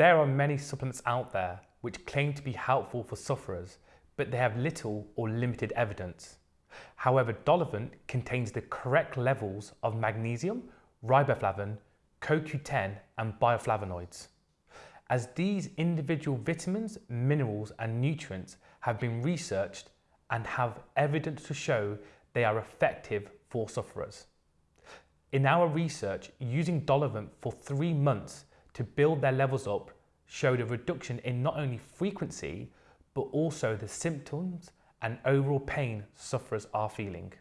There are many supplements out there which claim to be helpful for sufferers, but they have little or limited evidence. However, Dolovent contains the correct levels of magnesium, riboflavin, CoQ10 and bioflavonoids. As these individual vitamins, minerals and nutrients have been researched and have evidence to show they are effective for sufferers. In our research, using Dolovent for three months to build their levels up showed a reduction in not only frequency, but also the symptoms and overall pain sufferers are feeling.